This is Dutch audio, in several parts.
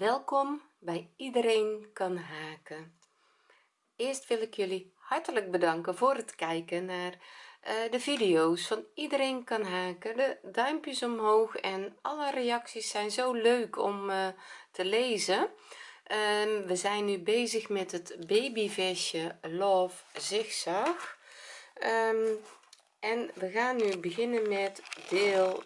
welkom bij iedereen kan haken. Eerst wil ik jullie hartelijk bedanken voor het kijken naar uh, de video's van iedereen kan haken. De duimpjes omhoog en alle reacties zijn zo leuk om uh, te lezen. Um, we zijn nu bezig met het babyvestje love zigzag. Um, en we gaan nu beginnen met deel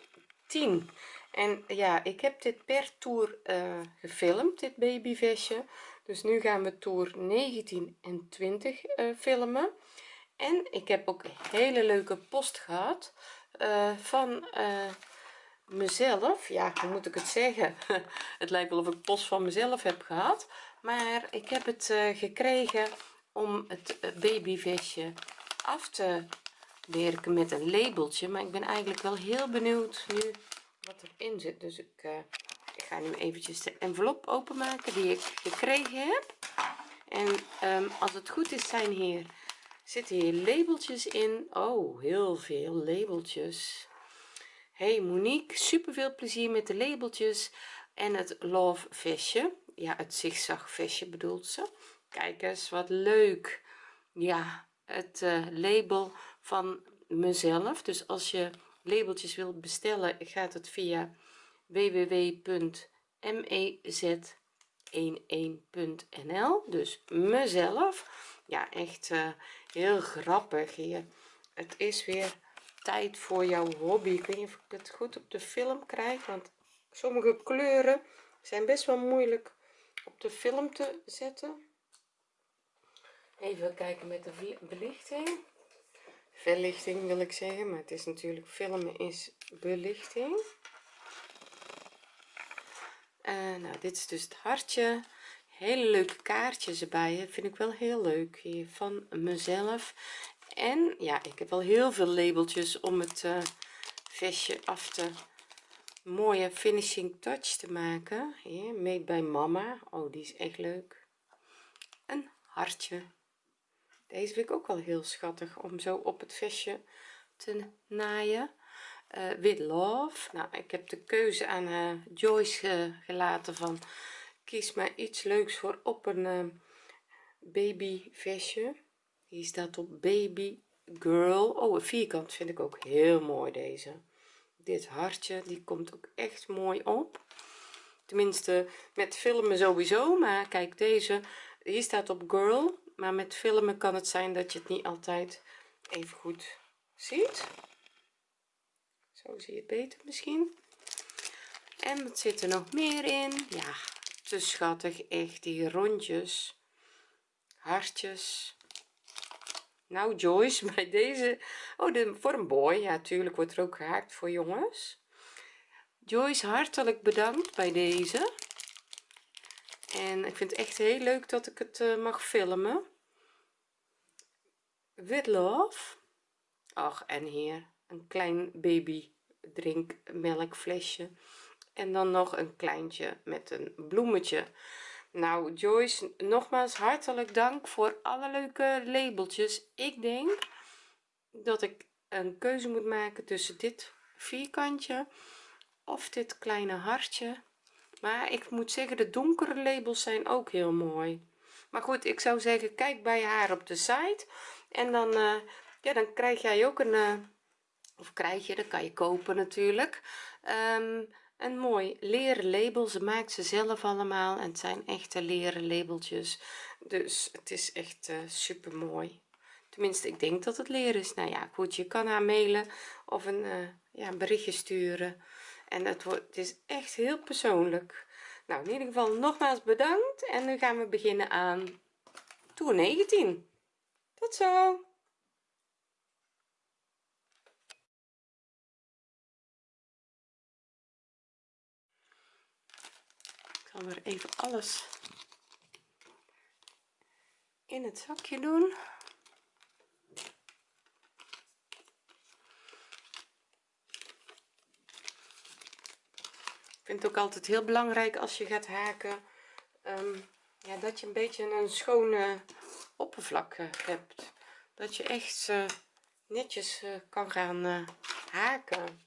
10 en ja ik heb dit per toer uh, gefilmd dit babyvestje. Dus nu gaan we toer 19 en 20 uh, filmen. En ik heb ook hele leuke post gehad uh, van mezelf. Ja hoe moet ik het zeggen? Het lijkt wel of ik post van mezelf heb gehad. Maar ik heb het gekregen om het babyvestje af te werken met een labeltje. Maar ik ben eigenlijk wel heel benieuwd nu wat erin zit. Dus ik, uh, ik ga nu eventjes de envelop openmaken die ik gekregen heb. En um, als het goed is zijn hier zitten hier labeltjes in. Oh heel veel labeltjes. Hey Monique super veel plezier met de labeltjes. En het love vestje. Ja het zigzag vestje bedoelt ze. Kijk eens wat leuk. Ja het uh, label van mezelf. Dus als je labeltjes wilt bestellen gaat het via www.mez11.nl dus mezelf. Ja echt uh, heel grappig hier. Het is weer tijd voor jouw hobby. Ik ik het goed op de film krijg want sommige kleuren zijn best wel moeilijk op de film te zetten. Even kijken met de belichting verlichting wil ik zeggen maar het is natuurlijk filmen is belichting. Uh, nou dit is dus het hartje. Hele leuke kaartjes erbij vind ik wel heel leuk hier van mezelf. En ja ik heb wel heel veel labeltjes om het uh, vestje af te mooie finishing touch te maken. Hier made by mama. Oh die is echt leuk. Een hartje deze vind ik ook wel heel schattig om zo op het vestje te naaien. Uh, with love. Nou ik heb de keuze aan uh, Joyce gelaten van kies maar iets leuks voor op een uh, baby vestje hier staat op baby girl. Oh een vierkant vind ik ook heel mooi deze. Dit hartje die komt ook echt mooi op. Tenminste met filmen sowieso maar kijk deze hier staat op girl maar met filmen kan het zijn dat je het niet altijd even goed ziet. Zo zie je het beter misschien. En wat zit er nog meer in? Ja te schattig echt die rondjes. Hartjes. Nou Joyce bij deze. Oh de, voor een boy. Ja natuurlijk wordt er ook gehaakt voor jongens. Joyce hartelijk bedankt bij deze en ik vind het echt heel leuk dat ik het uh, mag filmen. With love. Ach en hier een klein baby drinkmelkflesje en dan nog een kleintje met een bloemetje. Nou Joyce nogmaals hartelijk dank voor alle leuke labeltjes. Ik denk dat ik een keuze moet maken tussen dit vierkantje of dit kleine hartje maar ik moet zeggen de donkere labels zijn ook heel mooi. Maar goed ik zou zeggen kijk bij haar op de site en dan uh, ja dan krijg jij ook een uh, of krijg je dat kan je kopen natuurlijk um, een mooi leren label. Ze maakt ze zelf allemaal en het zijn echte leren labeltjes. Dus het is echt uh, super mooi tenminste ik denk dat het leren is. Nou ja goed je kan haar mailen of een ja een berichtje sturen en het wordt is echt heel persoonlijk. Nou in ieder geval nogmaals bedankt. En nu gaan we beginnen aan toer 19 tot zo! Ik zal weer even alles in het zakje doen vind het ook altijd heel belangrijk als je gaat haken um, ja, dat je een beetje een schone oppervlak uh, hebt. Dat je echt uh, netjes uh, kan gaan haken.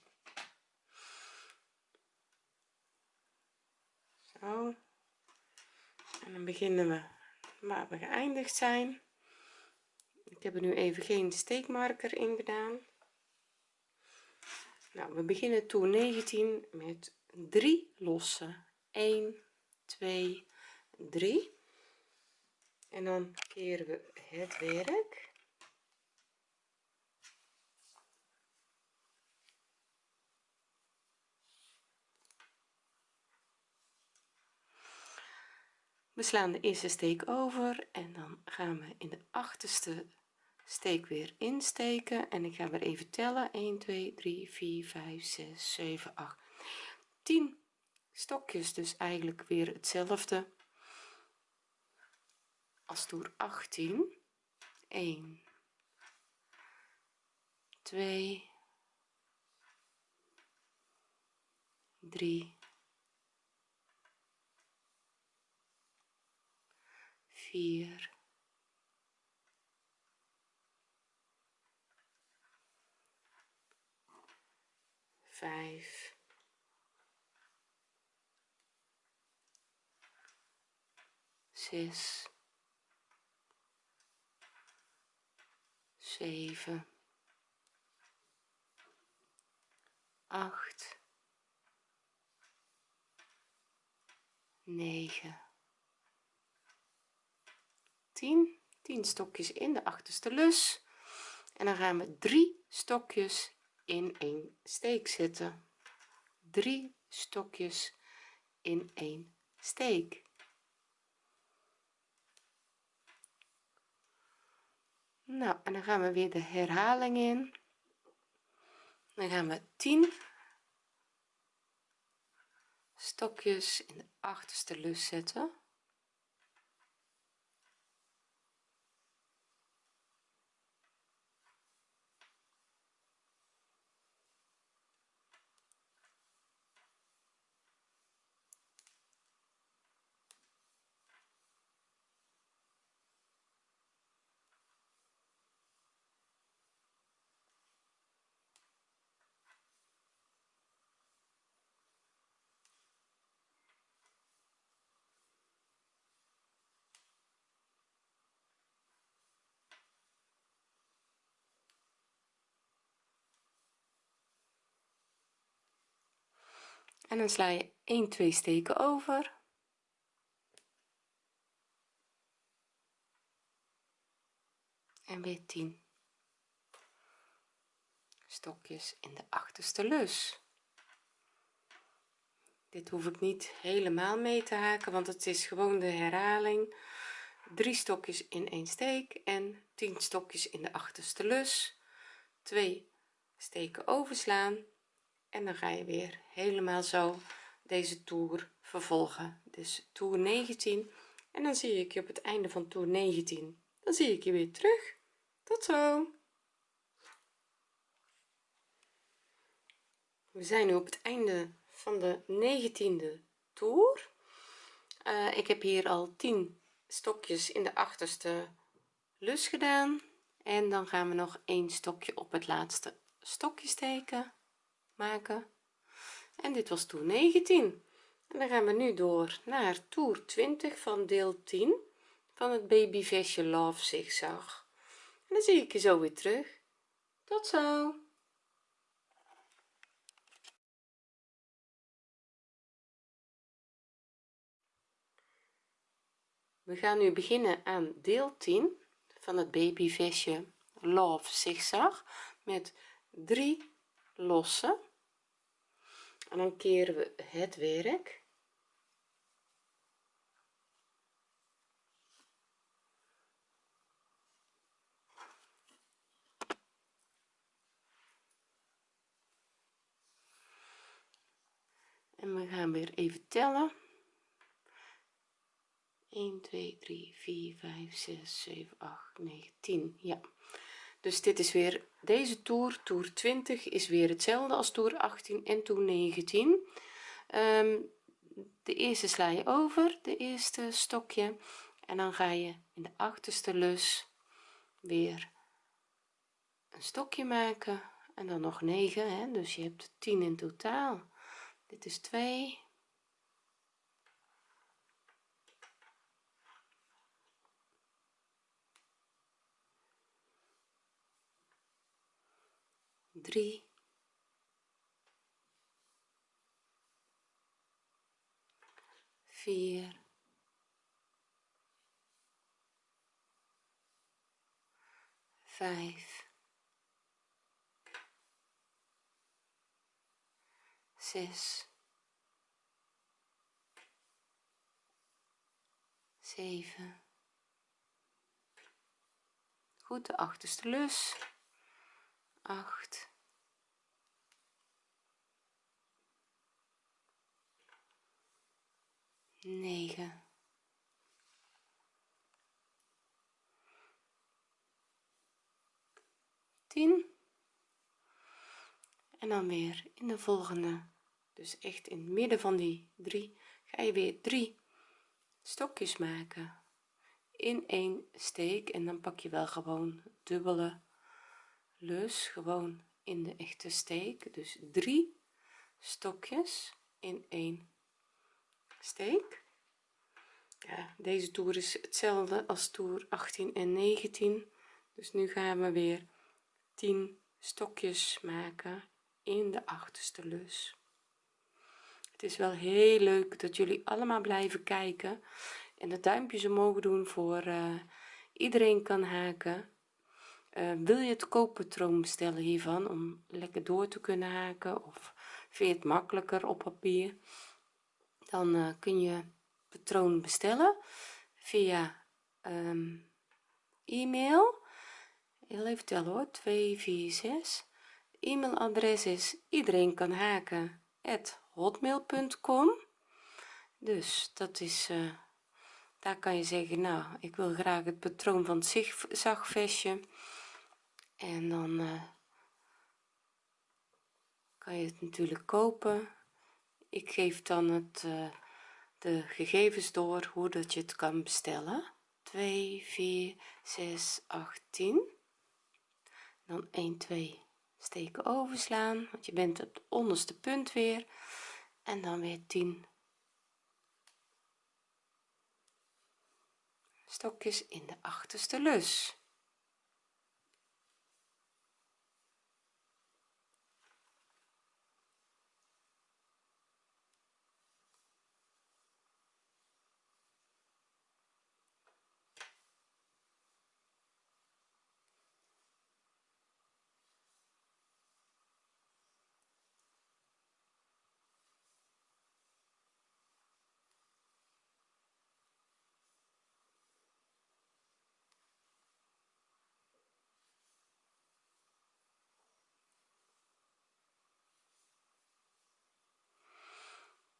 Zo. En dan beginnen we waar we geëindigd zijn. Ik heb er nu even geen steekmarker in gedaan. Nou we beginnen toer 19 met 3 losse. 1 2 3 en dan keren we het werk. We slaan de eerste steek over en dan gaan we in de achterste steek weer insteken. En ik ga weer even tellen. 1 2 3 4 5 6 7 8 10 stokjes dus eigenlijk weer hetzelfde. Als toer 18 1 2 3 4 5 6 7 8 9 10 10 stokjes in de achterste lus. En dan gaan we drie stokjes in een steek zetten. Drie stokjes in een steek nou en dan gaan we weer de herhaling in. Dan gaan we 10 stokjes in de achterste lus zetten en dan sla je 1 2 steken over. En weer 10 stokjes in de achterste lus. Dit hoef ik niet helemaal mee te haken want het is gewoon de herhaling. Drie stokjes in een steek en 10 stokjes in de achterste lus. 2 steken overslaan en dan ga je weer helemaal zo deze toer vervolgen. Dus toer 19 en dan zie ik je op het einde van toer 19 dan zie ik je weer terug. Tot zo. We zijn nu op het einde van de 19e toer. Uh, ik heb hier al 10 stokjes in de achterste lus gedaan. En dan gaan we nog een stokje op het laatste stokje steken maken. En dit was toer 19 en dan gaan we nu door naar toer 20 van deel 10 van het babyvestje love zigzag en dan zie ik je zo weer terug. Tot zo. We gaan nu beginnen aan deel 10 van het babyvestje love zigzag met 3 losse en dan keren we het werk. En we gaan weer even tellen. 1 2 3 4 5 6 7 8 9 10 ja dus dit is weer deze toer toer 20 is weer hetzelfde als toer 18 en toer 19 um, de eerste sla je over de eerste stokje. En dan ga je in de achterste lus weer een stokje maken. En dan nog 9 hè? dus je hebt 10 in totaal. Dit is 2 drie. Vier. Vijf. Zes. Zeven. Goed de achterste lus. 8 9 10 en dan weer in de volgende. Dus echt in het midden van die drie ga je weer drie stokjes maken. In één steek en dan pak je wel gewoon dubbele lus gewoon in de echte steek. Dus drie stokjes in één steek. Deze toer is hetzelfde als toer 18 en 19 dus nu gaan we weer 10 stokjes maken in de achterste lus. Het is wel heel leuk dat jullie allemaal blijven kijken en de duimpjes omhoog doen voor uh, iedereen kan haken. Uh, wil je het kooppatroon bestellen hiervan om lekker door te kunnen haken of vind je het makkelijker op papier dan uh, kun je patroon bestellen via um, e-mail. Heel even tellen hoor. 246 e-mailadres is iedereen kan haken at hotmail.com dus dat is uh, daar kan je zeggen nou ik wil graag het patroon van het zagvestje. En dan uh, kan je het natuurlijk kopen ik geef dan het uh, de gegevens door hoe dat je het kan bestellen. 2 4 6 8 10 dan 1 2 steken overslaan want je bent het onderste punt weer. En dan weer 10 stokjes in de achterste lus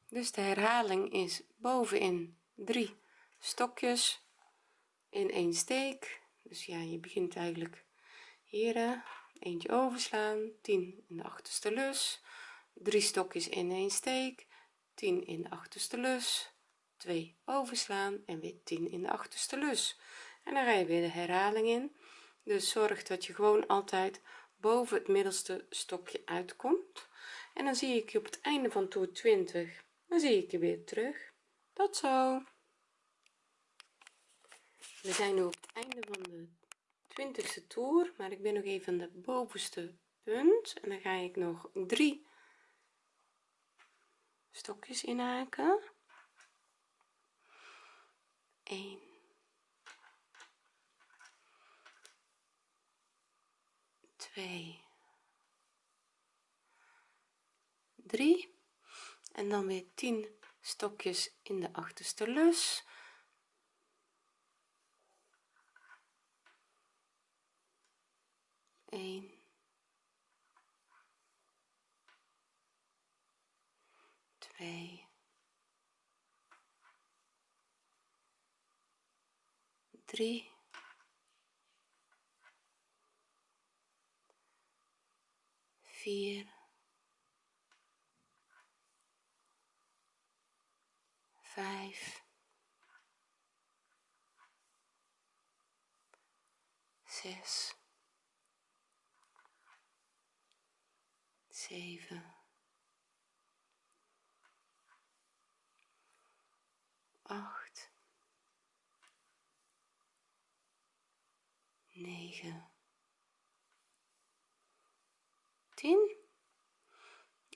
dus de herhaling is bovenin drie stokjes in één steek. Dus ja je begint eigenlijk hier eentje overslaan 10 in de achterste lus. Drie stokjes in één steek 10 in de achterste lus. 2 overslaan en weer 10 in de achterste lus. En dan ga je weer de herhaling in. Dus zorg dat je gewoon altijd boven het middelste stokje uitkomt. En dan zie ik je op het einde van toer 20 dan zie ik je weer terug. Tot zo. We zijn nu op het einde van de 20ste toer maar ik ben nog even de bovenste punt. En dan ga ik nog drie stokjes inhaken. 1 2 3 en dan weer 10 stokjes in de achterste lus. Eén, twee, drie, vier, vijf, zes, zeven, acht, negen, zien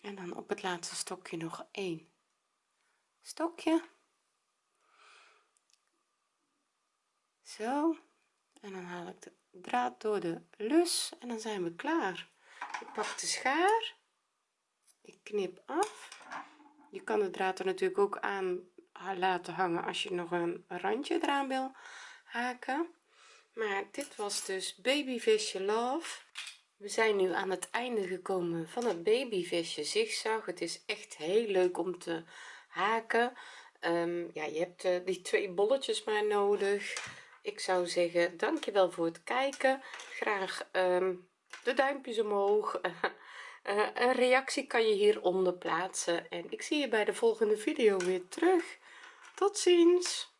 en dan op het laatste stokje nog één stokje. Zo. En dan haal ik de draad door de lus en dan zijn we klaar. Ik pak de schaar. Ik knip af. Je kan de draad er natuurlijk ook aan laten hangen als je nog een randje eraan wil haken. Maar dit was dus babyvisje love. We zijn nu aan het einde gekomen van het babyvisje zigzag. Het is echt heel leuk om te haken. Um, ja je hebt uh, die twee bolletjes maar nodig. Ik zou zeggen dankjewel voor het kijken. Graag um, de duimpjes omhoog. Uh, een reactie kan je hieronder plaatsen. En ik zie je bij de volgende video weer terug. Tot ziens